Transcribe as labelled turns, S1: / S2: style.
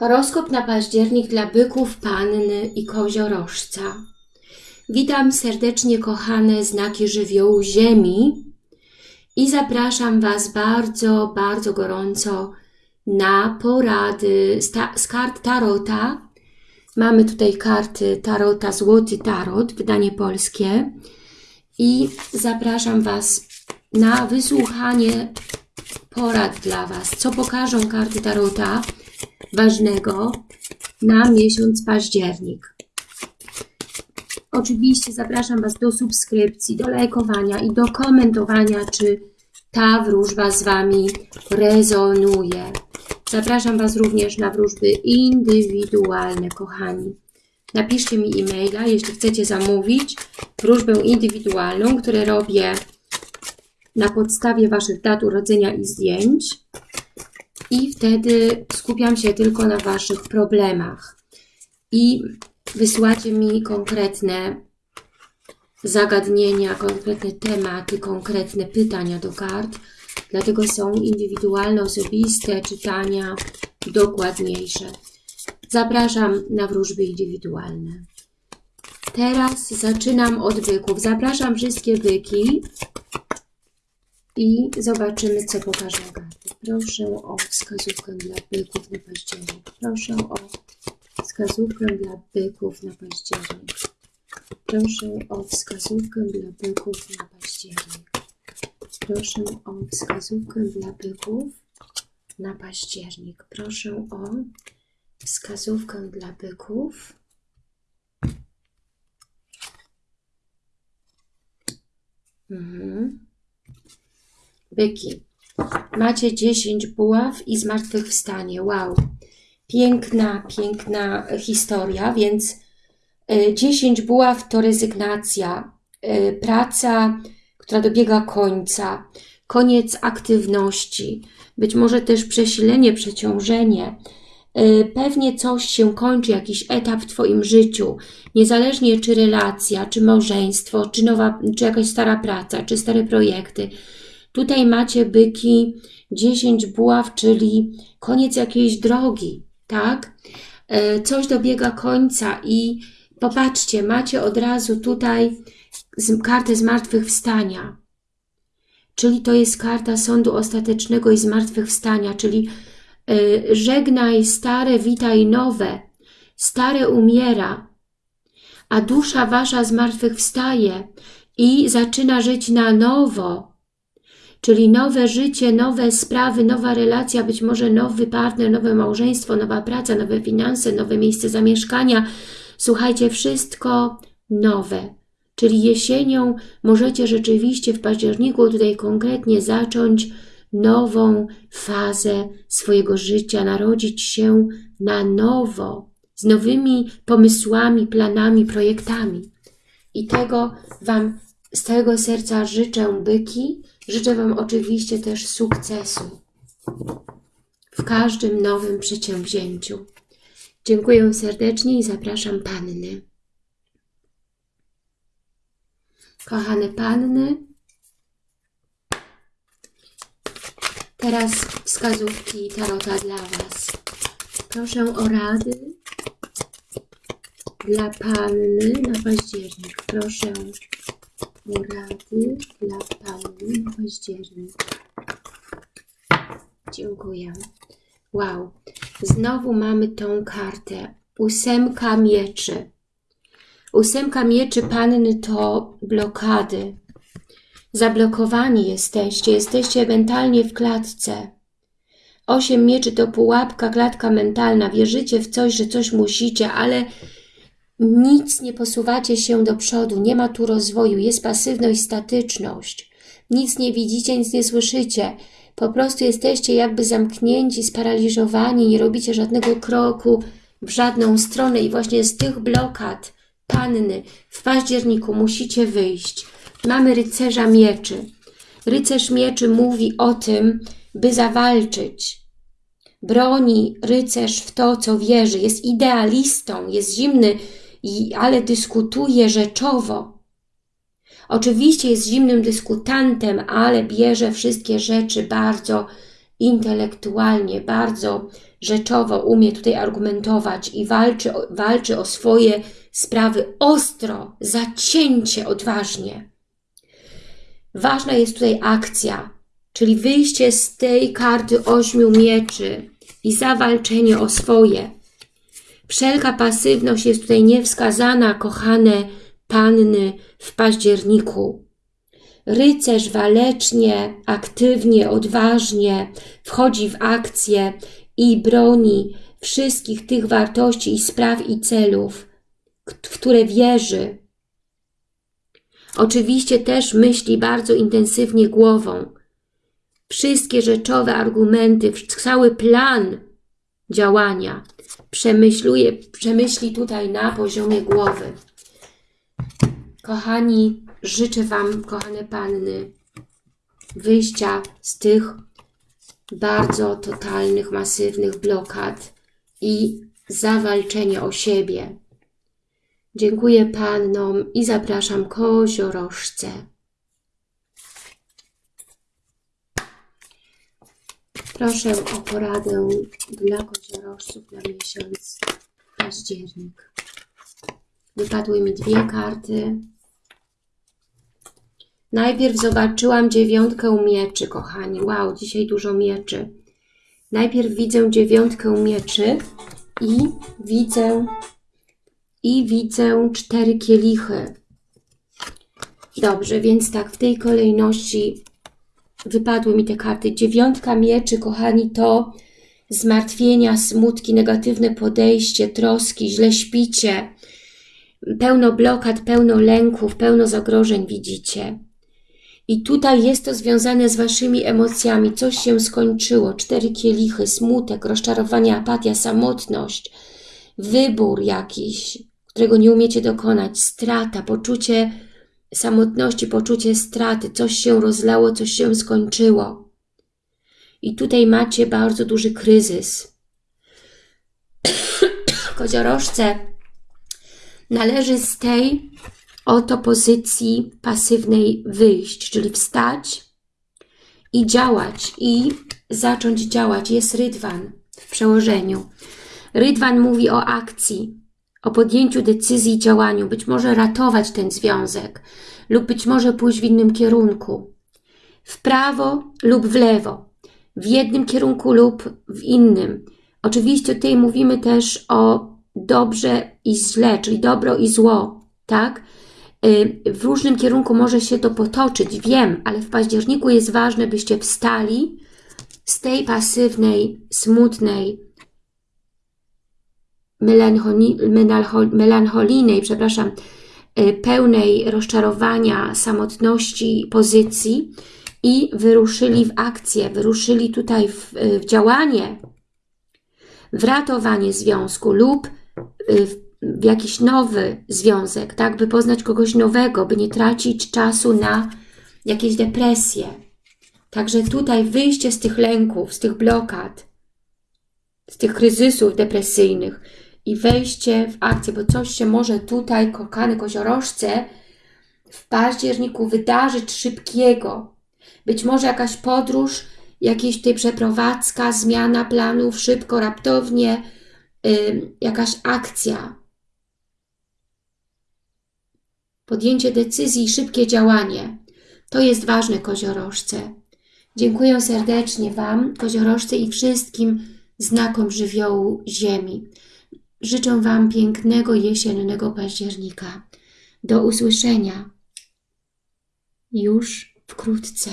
S1: Horoskop na październik dla byków, panny i koziorożca. Witam serdecznie kochane znaki żywiołu Ziemi i zapraszam Was bardzo, bardzo gorąco na porady z kart Tarota. Mamy tutaj karty Tarota Złoty Tarot, wydanie polskie i zapraszam Was na wysłuchanie porad dla Was, co pokażą karty Tarota ważnego na miesiąc październik. Oczywiście zapraszam Was do subskrypcji, do lajkowania i do komentowania, czy ta wróżba z Wami rezonuje. Zapraszam Was również na wróżby indywidualne, kochani. Napiszcie mi e-maila, jeśli chcecie zamówić wróżbę indywidualną, które robię na podstawie Waszych dat urodzenia i zdjęć i wtedy skupiam się tylko na Waszych problemach. I wysyłacie mi konkretne zagadnienia, konkretne tematy, konkretne pytania do kart. Dlatego są indywidualne, osobiste czytania, dokładniejsze. Zapraszam na wróżby indywidualne. Teraz zaczynam od byków. Zapraszam wszystkie byki i zobaczymy, co pokażą karty. Proszę o wskazówkę dla byków na październik. Proszę o wskazówkę dla byków na październik. Proszę o wskazówkę dla byków na październik. Proszę o wskazówkę dla byków na październik. Proszę o wskazówkę dla byków. Mhm. Byki. Macie 10 buław i zmartwychwstanie. Wow. Piękna, piękna historia, więc 10 e, buław to rezygnacja, e, praca, która dobiega końca, koniec aktywności, być może też przesilenie, przeciążenie, e, pewnie coś się kończy, jakiś etap w Twoim życiu, niezależnie czy relacja, czy małżeństwo, czy, nowa, czy jakaś stara praca, czy stare projekty, Tutaj macie byki 10 buław, czyli koniec jakiejś drogi, tak? E, coś dobiega końca i popatrzcie, macie od razu tutaj kartę zmartwychwstania. Czyli to jest karta sądu ostatecznego i zmartwychwstania, czyli e, żegnaj stare, witaj nowe. Stare umiera, a dusza wasza zmartwychwstaje i zaczyna żyć na nowo czyli nowe życie, nowe sprawy, nowa relacja, być może nowy partner, nowe małżeństwo, nowa praca, nowe finanse, nowe miejsce zamieszkania. Słuchajcie, wszystko nowe. Czyli jesienią możecie rzeczywiście w październiku tutaj konkretnie zacząć nową fazę swojego życia, narodzić się na nowo, z nowymi pomysłami, planami, projektami. I tego Wam z całego serca życzę, byki, Życzę Wam oczywiście też sukcesu w każdym nowym przedsięwzięciu. Dziękuję serdecznie i zapraszam Panny. Kochane Panny, teraz wskazówki Tarota dla Was. Proszę o rady dla Panny na październik. Proszę Porady dla Pauli na październik. Dziękuję. Wow. Znowu mamy tą kartę. Ósemka mieczy. Ósemka mieczy panny to blokady. Zablokowani jesteście. Jesteście mentalnie w klatce. Osiem mieczy to pułapka, klatka mentalna. Wierzycie w coś, że coś musicie, ale nic nie posuwacie się do przodu, nie ma tu rozwoju, jest pasywność, statyczność. Nic nie widzicie, nic nie słyszycie. Po prostu jesteście jakby zamknięci, sparaliżowani, nie robicie żadnego kroku w żadną stronę i właśnie z tych blokad panny w październiku musicie wyjść. Mamy rycerza mieczy. Rycerz mieczy mówi o tym, by zawalczyć. Broni rycerz w to, co wierzy. Jest idealistą, jest zimny, ale dyskutuje rzeczowo. Oczywiście jest zimnym dyskutantem, ale bierze wszystkie rzeczy bardzo intelektualnie, bardzo rzeczowo umie tutaj argumentować i walczy, walczy o swoje sprawy ostro, zacięcie, odważnie. Ważna jest tutaj akcja, czyli wyjście z tej karty ośmiu mieczy i zawalczenie o swoje. Wszelka pasywność jest tutaj niewskazana, kochane panny w październiku. Rycerz walecznie, aktywnie, odważnie wchodzi w akcję i broni wszystkich tych wartości i spraw i celów, w które wierzy. Oczywiście też myśli bardzo intensywnie głową. Wszystkie rzeczowe argumenty, cały plan działania przemyśluje, przemyśli tutaj na poziomie głowy. Kochani, życzę Wam, kochane panny, wyjścia z tych bardzo totalnych, masywnych blokad i zawalczenia o siebie. Dziękuję pannom i zapraszam koziorożce. Proszę o poradę dla koziorożców na miesiąc październik. Wypadły mi dwie karty. Najpierw zobaczyłam dziewiątkę mieczy, kochani. Wow, dzisiaj dużo mieczy. Najpierw widzę dziewiątkę mieczy i widzę i widzę cztery kielichy. Dobrze, więc tak, w tej kolejności wypadły mi te karty. Dziewiątka mieczy, kochani, to zmartwienia, smutki, negatywne podejście, troski, źle śpicie, pełno blokad, pełno lęków, pełno zagrożeń widzicie. I tutaj jest to związane z Waszymi emocjami. Coś się skończyło. Cztery kielichy, smutek, rozczarowanie, apatia, samotność, wybór jakiś, którego nie umiecie dokonać, strata, poczucie samotności, poczucie straty. Coś się rozlało, coś się skończyło. I tutaj macie bardzo duży kryzys. Koziorożce należy z tej oto pozycji pasywnej wyjść, czyli wstać i działać, i zacząć działać. Jest rydwan w przełożeniu. Rydwan mówi o akcji, o podjęciu decyzji i działaniu, być może ratować ten związek lub być może pójść w innym kierunku. W prawo lub w lewo, w jednym kierunku lub w innym. Oczywiście tutaj mówimy też o dobrze i źle, czyli dobro i zło, tak? Y, W różnym kierunku może się to potoczyć, wiem, ale w październiku jest ważne, byście wstali z tej pasywnej, smutnej, melancholijnej, przepraszam, y, pełnej rozczarowania, samotności pozycji i wyruszyli w akcję, wyruszyli tutaj w, y, w działanie, w ratowanie związku lub y, w, w jakiś nowy związek, tak, by poznać kogoś nowego, by nie tracić czasu na jakieś depresje. Także tutaj wyjście z tych lęków, z tych blokad, z tych kryzysów depresyjnych i wejście w akcję, bo coś się może tutaj, kochane koziorożce, w październiku wydarzyć szybkiego. Być może jakaś podróż, jakaś tutaj przeprowadzka, zmiana planów, szybko, raptownie, ym, jakaś akcja. Podjęcie decyzji szybkie działanie. To jest ważne koziorożce. Dziękuję serdecznie Wam, koziorożce i wszystkim znakom żywiołu Ziemi. Życzę Wam pięknego jesiennego października. Do usłyszenia już wkrótce.